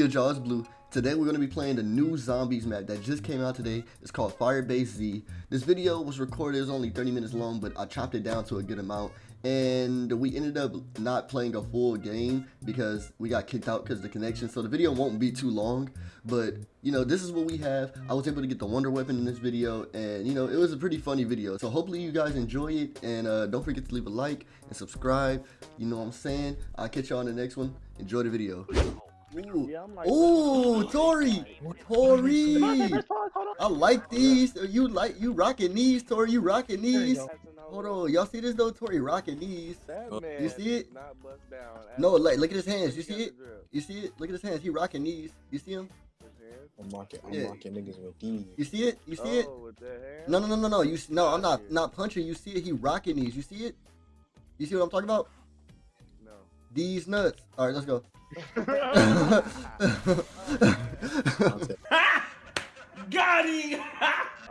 good, y'all? It's Blue. Today we're going to be playing the new Zombies map that just came out today. It's called Firebase Z. This video was recorded, it was only 30 minutes long, but I chopped it down to a good amount. And we ended up not playing a full game because we got kicked out because the connection. So the video won't be too long, but you know, this is what we have. I was able to get the Wonder Weapon in this video and you know, it was a pretty funny video. So hopefully you guys enjoy it and uh, don't forget to leave a like and subscribe. You know what I'm saying? I'll catch y'all in the next one. Enjoy the video. Ooh, Yeah, I'm like, Ooh Tori, Tori. I like these. You like you rocking these, Tori? You rocking these? Hold on, y'all see this though? Tori rocking these. Oh. You see it? Not bust down. No, like look at his hands. You see it? You see it? Look at his hands. He rocking these. You see him? I'm mocking, I'm Yeah. mocking niggas with these. You see it? You see it? Oh, with the hands? No, no, no, no, no. You s- no, I'm not not punching. You see it? He rocking these. You see it? You see what I'm talking about? No. These nuts. All right, let's go. I'll take- Got him!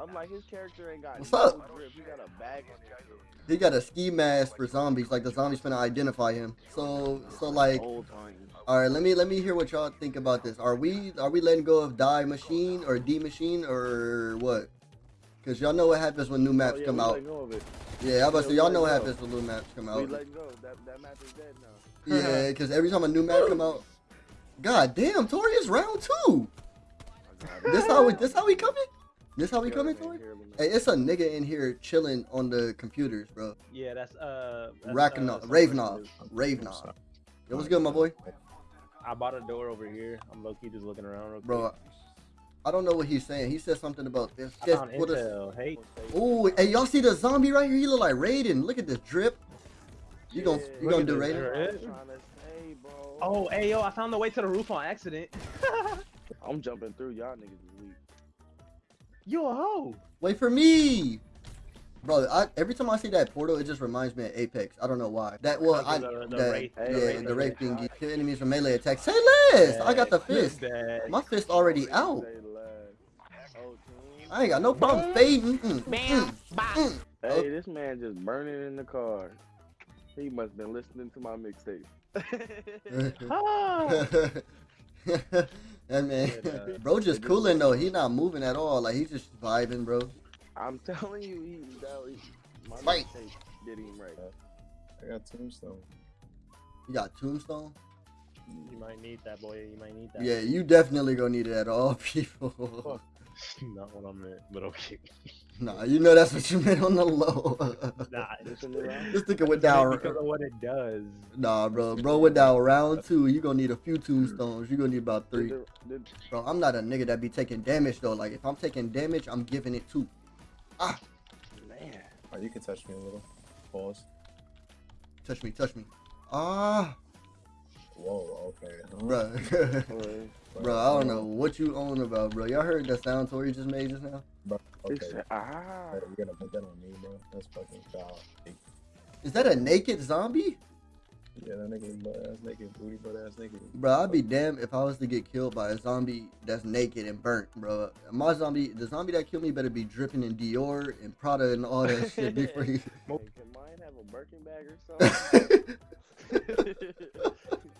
I'm like, his character ain't got What's no up? drip. He got a bag on his he got a ski mask for zombies. Like the zombies finna identify him. So, so like. All right, let me let me hear what y'all think about this. Are we are we letting go of die machine or D machine or what? Cause y'all know what happens when new maps oh, yeah, come out. Letting go of it. Yeah, I'm about to y'all know what happens when new maps come We out. go. That that map is dead now. Yeah, cause every time a new map come out, God damn, Tori is round two. I. This how we this how we coming? This how we coming, Tori? here, let me- Hey, it's a nigga in here chilling on the computers, bro. Yeah, that's uh. that's, Ravenov, uh, Ravenov, I'm Ravenov. sorry. Yo, what's good, my boy? I bought a door over here. I'm low key just looking around. Real Bro, quick. I don't know what he's saying. He said something about this. I Guess found what is- intel. Hey, Ooh, hey, y'all see the zombie right here? He look like Raiden. Look at this drip. You gonna Yeah, you Look gonna do this, Raiden? Raiden. I'm trying to say, bro. oh, hey, yo, I found the way to the roof on accident. I'm jumping through. Y'all niggas is weak. you a hoe. Wait for me, bro. I, every time I see that portal, it just reminds me of Apex. I don't know why. That well, I Because of the- the that, wraith- yeah, the the wraith wraith thingy. Kill enemies from melee attacks. Say less. I got the fist. Bad. My fist already out. Say less. Team. I ain't got no problem fading. Mm, mm, mm. Hey, this man just burning in the car. He must have been listening to my mixtape. Ah. that man, Good, uh, bro, just cooling though. He not moving at all. Like he's just vibing, bro. I'm telling you, he, that, he my Fight. mixtape did him right. I got tombstone. You got tombstone. You might need that, boy. You might need that. Yeah, you definitely gonna need it at all, people. Not what I meant, but okay. nah, you know that's what you meant on the low. Nah, Listen to that. this nigga went down. because of what it does. Nah, bro, bro went down round two. You gonna need a few tombstones. You gonna need about three. Did the- did- Bro, I'm not a nigga that be taking damage though. Like if I'm taking damage, I'm giving it two. Ah, man, Oh, you can touch me a little. Pause. touch me, touch me. Ah, Whoa, okay. Huh? bro. Bro, I don't know what you own about, bro. Y'all heard that sound Tori just made just now? Bro, He okay. said, ah. Hey, You're gonna put that on me, bro. That's fucking foul. Is that a naked zombie? Yeah, that nigga butt ass naked, booty butt ass naked. Bro, I'd be damned if I was to get killed by a zombie that's naked and burnt, bro. My zombie, the zombie that killed me better be dripping in Dior and Prada and all that shit before he... Hey, can mine have a Birkin bag or something?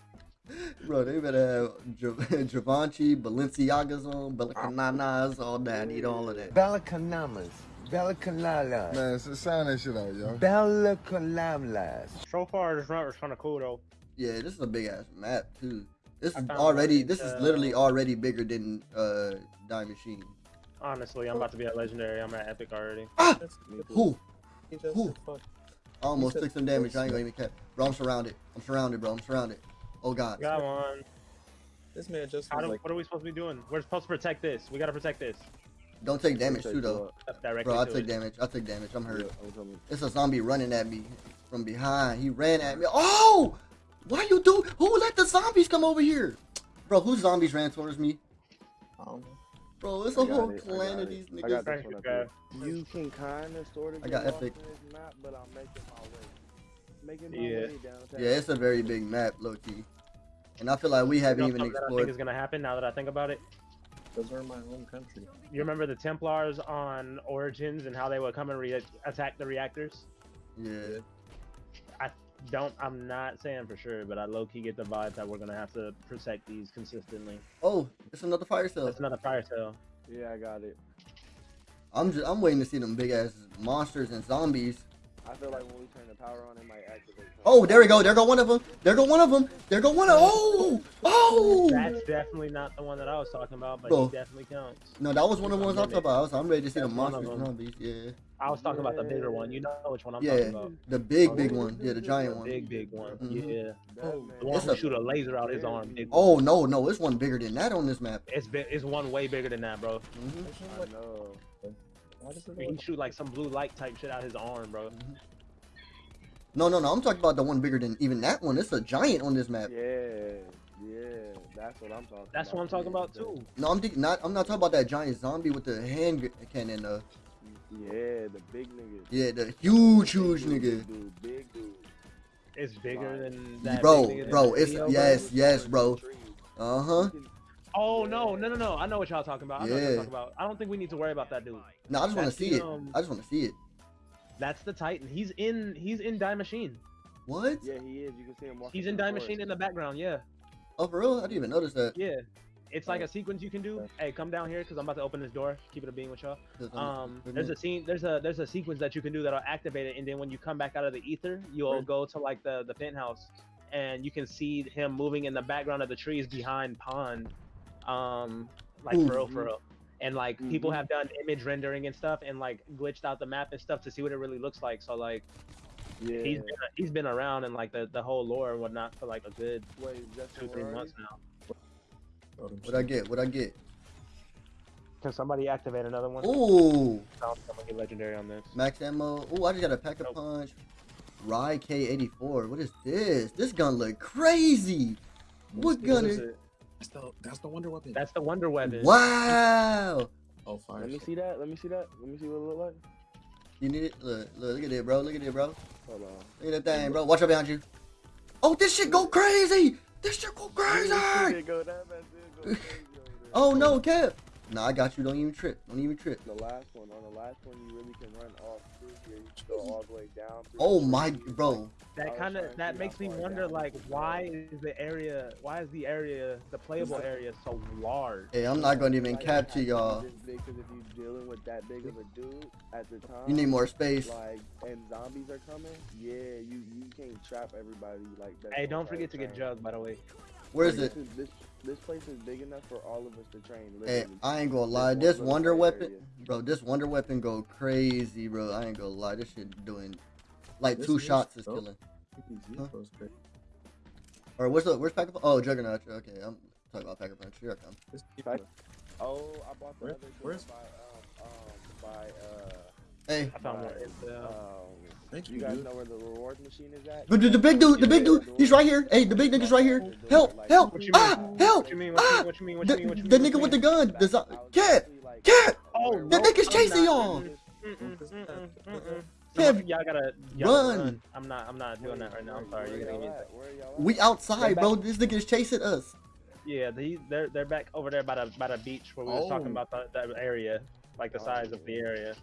bro, they better have Gi- Givenchy, Balenciagas on, Balenciagas, all that. I need all of that. Balakanamas. Balakalala. Man, s- sound that shit out, yo. Balakalamlas. So far, this route is kind of cool though. Yeah, this is a big ass map too. This is already, one, this is uh, literally already bigger than uh Die Machine. Honestly, I'm about to be a legendary. I'm at epic already. Ah! Who? Who? I almost took some damage. I ain't close. gonna even cap. Bro, I'm surrounded. I'm surrounded, bro. I'm surrounded. Oh god. Got one. This man just How do, like, what are we supposed to be doing? We're supposed to protect this. We gotta protect this. Don't take damage too though. That's directly Bro, I to took it. damage. I took damage. I'm hurt. Yeah, I'm. It's a zombie running at me from behind. He ran at me. Oh! Why you do? Who let the zombies come over here? Bro, whose zombies ran towards me? I don't know. Bro, it's I a got whole it, clan got of it. these I got niggas. this one. You can kind of sort of I got epic. in this map, but I'm making my way. Making my Yeah. way downtown. Yeah, it's a very big map, low key. And I feel like we haven't know even something that I think explored. is gonna happen now that I think about it. Those are my home country. You remember the Templars on Origins and how they would come and re- attack the reactors? Yeah. I don't. I'm not saying for sure, but I low key get the vibe that we're gonna have to protect these consistently. Oh, it's another fire cell. It's another fire cell. Yeah, I got it. I'm just I'm waiting to see them big ass monsters and zombies. I feel like when we turn the power on, it might activate. Oh, there we go. There go one of them. There go one of them. There go one of. Oh, oh. That's definitely not the one that I was talking about, but Bro. he definitely counts. No, that was one of the ones I was talking about. I was, I'm ready to see the That's one of monsters zombies. Yeah, I was talking about the bigger one. You know which one I'm Yeah. talking about. the big big one. Yeah, the giant The one. big, big one. Mhm. Yeah. Oh, The one who a- shoot a laser out his arm. Big Oh no, no, it's one bigger than that on this map. It's big, it's one way bigger than that, bro. hmm I know. Why does it He shoot like some blue light type shit out his arm, bro. No, no, no. I'm talking about the one bigger than even that one. It's a giant on this map. Yeah, yeah. That's what I'm talking. That's about. what I'm talking Yeah, about too. No, I'm not. I'm not talking about that giant zombie with the hand cannon. Uh, Yeah, the big nigga. yeah, the huge, huge Big nigga. Dude, big dude. It's bigger than that. Bro, big nigga in bro, it's- yes, yes, bro. Uh huh. Oh no, no, no, no! I know what y'all talking about. I know what Yeah. y'all talking about. I don't think we need to worry about that dude. No, I just want to see the, it. um, I just want to see it. That's the Titan. He's in. He's in Die Machine. What? Yeah, he is. You can see him walking. He's in through Die Machine in the background. Yeah, Oh, for real? I didn't even notice that. yeah. It's like a sequence you can do. Hey, come down here because I'm about to open this door. Keep it a being with y'all. Um, there's a scene. There's a there's a sequence that you can do that'll activate it, and then when you come back out of the ether, you'll Right. go to like the the penthouse, and you can see him moving in the background of the trees behind Pond. Um, like for real, for Mhm. real. And like people Mhm. have done image rendering and stuff, and like glitched out the map and stuff to see what it really looks like. So like Yeah. he's been he's been around and like the the whole lore and whatnot for like a good Wait, Justin, two three where months now. What I get? What I get? Can somebody activate another one? Ooh, I'm gonna get legendary on this. max ammo. Ooh, I just got a pack a Nope. punch. RAI K84. What is this? This gun look crazy. What gun What is? is it? That's the that's the wonder weapon. That's the Wonder Weapon. Wow. oh fire. Let me see that. Let me see that. Let me see what it look like. You need it? Look, look, look at it, bro. Look at it, bro. Hold on. Look at that thing, bro. Watch out behind you. Oh, this shit go crazy. This shit go crazy. It go it go crazy. Oh no, Kev. Nah, I got you. Don't even trip. Don't even trip. The last one. On the last one, you really can run off through here. You can go all the way down. Oh my, trees. bro. That kind of that makes me wonder, down like, why is the area, why is the area, the playable area, so large? Hey, I'm not gonna even Like, cap to y'all. this big, 'cause if you're dealing with that big of a dude at the time, You need more space. Like, and zombies are coming. Yeah, you you can't trap everybody like that. Hey, don't forget to get jugged, by the way. Where is This it? is- This this place is big enough for all of us to train. Hey, I ain't gonna lie. one This wonder weapon, area. bro. This wonder weapon go crazy, bro. I ain't gonna lie. This shit doing like This two is shots is killing. PPZ Huh? goes crazy. Or what's up? Where's Packer? Oh, Juggernaut. Okay, I'm talking about Pack-a-Punch. Here I come. This Oh, I bought the Where- other gun where's- by um um by uh Hey, I found one. by, It's, uh, um. Thank You you, guys dude. know where the rewards machine is at? the, the, the big dude, the big dude, he's right here. Hey, the big nigga's right here. Help, help, What you mean? ah, help, What you mean? What you ah. mean? What you mean? What The, you mean? What you mean? the nigga with the gun, the cat, cat. Oh, The nigga's chasing y'all. Kev, Y'all gotta run. I'm not. I'm not doing that right now. I'm sorry. Where You're gonna y'all give me. at? Where y'all at? We outside, bro. This nigga's chasing us. Yeah, they they're they're back over there by the by the beach where we was talking Oh. about that, that area, like the Oh, size of the area.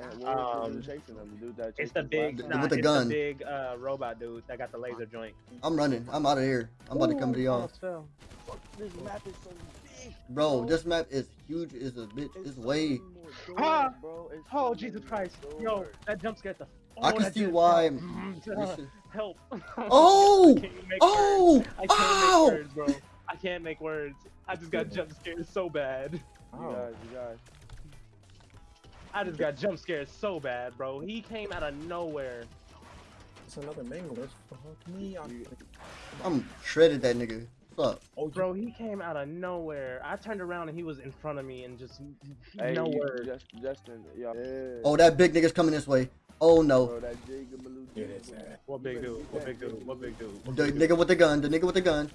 And what Um, chasing them? The dude that It's chased the big, last nah, with the it's gun. the big uh, robot dude that got the laser joint. I'm running. I'm out of here. I'm about to come to y'all. This map is so big. bro. This map is huge. Is a bitch. It's so way. many more doors, Ah! bro. It's Oh so Jesus Christ! more Yo, that jump scared the. I oh, can see why. Help! Oh! I can't make words. Oh! I can't Oh! make words, bro. I can't make words. I just got jump scared so bad. You Oh. guys, you guys. I just got jump scared so bad, bro. He came out of nowhere. It's another mangle. That's fuck me. I'm, I'm shredded that nigga. What's up? oh, Bro, he came out of nowhere. I turned around and he was in front of me and just Hey, no you- word. Just, Justin, yeah. yeah. Oh, that big nigga's coming this way. Oh no. Bro, that Jacob Malou Yeah, dude, that's bro. sad. What big dude? What big dude? dude. What big dude? What The big dude? nigga with the gun. The nigga with the gun.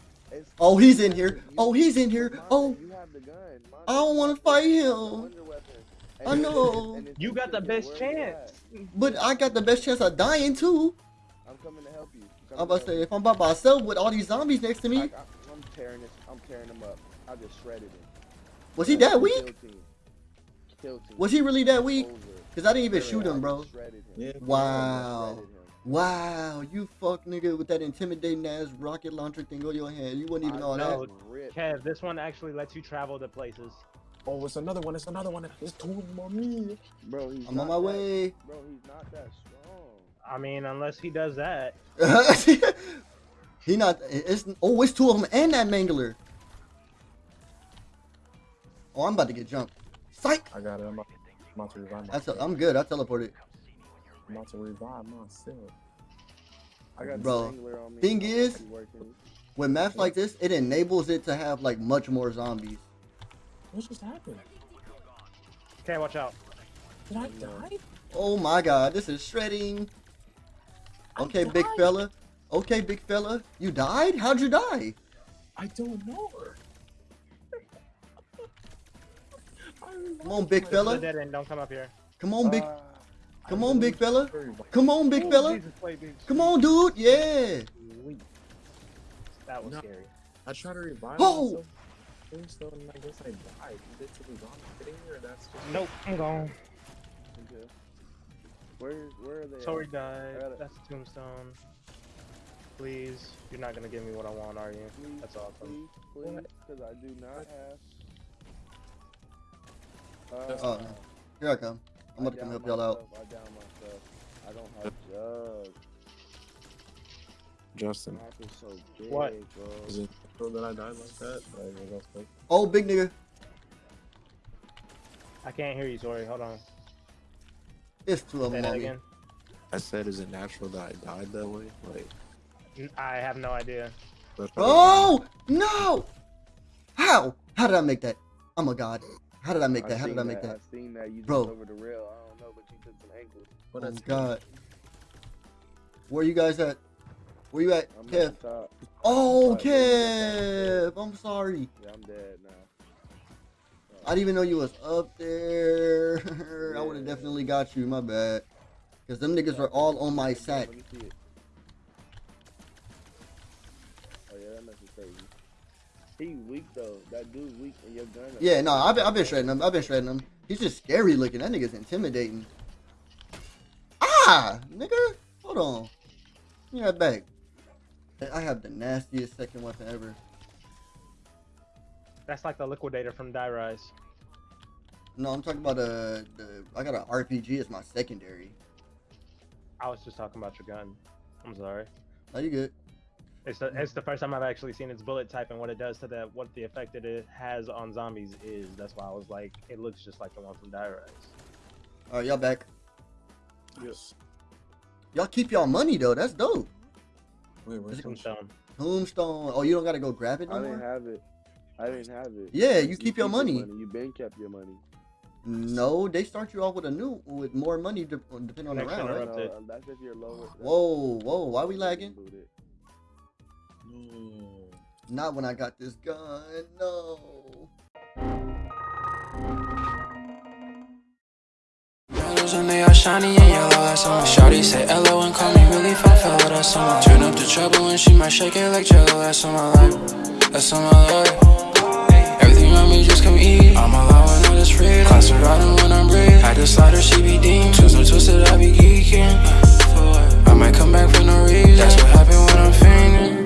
Oh, he's in here. Oh, he's in here. Oh, you have the gun. Mine oh. I don't wanna fight him. Oh, weapon. I know. You got the best chance. but I got the best chance of dying too. I'm coming to help you. I'm I'm about to say if I'm by myself with all these zombies next to me, help you. I, am tearing this. I'm tearing them up. I just shredded him. was he that weak? team. Kill team. Was he really that weak? Cause I didn't even shoot him, bro. just shredded him. Yeah. Wow. Wow, you fuck nigga with that intimidating ass rocket launcher thing on your hand. You wouldn't even know I that. know. Rip. Kev, this one actually lets you travel to places. Oh, it's another one. It's another one. It's two more me. Bro, he's I'm on my that- way. Bro, he's not that strong. I mean, unless he does that. he not. It's oh, it's two of them and that mangler. Oh, I'm about to get jumped. Psych. I got it. I'm about, I'm about to revive That's myself. a, I'm good. I teleported. I'm about to revive myself. I got Bro, on me. thing is- see. With maps like this, it enables it to have like much more zombies. What just happened? Okay, watch out. Did I die? Oh my god, this is shredding. Okay, big fella. Okay, big fella. You died? How'd you die? I don't know. Come on, big fella. Dead end, don't come up here. Come on, big. Ah, Come on, big fella. Come on, big fella. Jesus, wait, dude. Come on, dude. Yeah. That was No. scary. I tried to revive Oh! myself. Please, though, and I guess I died. Did it to be gone getting here? That's just Nope, I'm gone. okay. Where, where are they? at? Tori died. Got it. That's a tombstone. Please, you're not gonna give me what I want, are you? Please, That's awesome. Please, please, because I do not have. That's- Oh, here I come. I'm I about to come help y'all out. myself, I down myself. I don't have jug. Justin. Map is so big, What? bro. Is it true that I died like that? Like, that fake? Oh, big nigga. I can't hear you, Tori. Hold on. It's two of Say that again. I said, is it natural that I died that way? Like, N- I have no idea. Oh no! How? How did I make that? I'm a god. How did I make that? How did I make that? I seen that you Bro. over the rail. I don't know, but you took some angles. But Oh that's god. Where are you guys at? Where you at, I'm Kev? at. Oh, you Kev. I'm sorry. Yeah, I'm dead now. I didn't even know you was up there. I would have definitely got you. My bad. Cause them niggas are all on my sack. Let me see it. Oh yeah, that must crazy. He weak though. That dude weak and your gun. Yeah, no, I've been, I've been shredding him. I've been shredding him. He's just scary looking. That nigga's intimidating. Ah, nigga, hold on. Give me that back. I have the nastiest second weapon ever. That's like the liquidator from Die Rise. No, I'm talking about uh, the. I got an RPG as my secondary. I was just talking about your gun. I'm sorry. Are you good? It's the it's the first time I've actually seen its bullet type and what it does to that, what the effect that it has on zombies is. That's why I was like, it looks just like the one from Die Rise. All right, y'all back. Yes. Y'all keep y'all money though. That's dope. Wait, where's it- Tombstone. Tombstone. Oh, you don't gotta go grab it no I didn't more. have it. I didn't have it. Yeah, you keep your money. You been kept your money. No, they start you off with a new with more money de- depending on the round, right? No, that's if you're lower. Whoa, whoa, why we lagging? No. Not when I got this gun. No. Yellows and they are shiny and yellow, that's on Shawty say hello and call me really fun fella, that's on trouble and she might shake it like jello That's on my life, that's on my life. Everything on me just come easy. I'm allowing all this freedom Class riding when I'm ready I just slaughter, she be deemed. Tunes and twisted, I be geeking. I might come back for no reason. That's what happened when I'm fainting.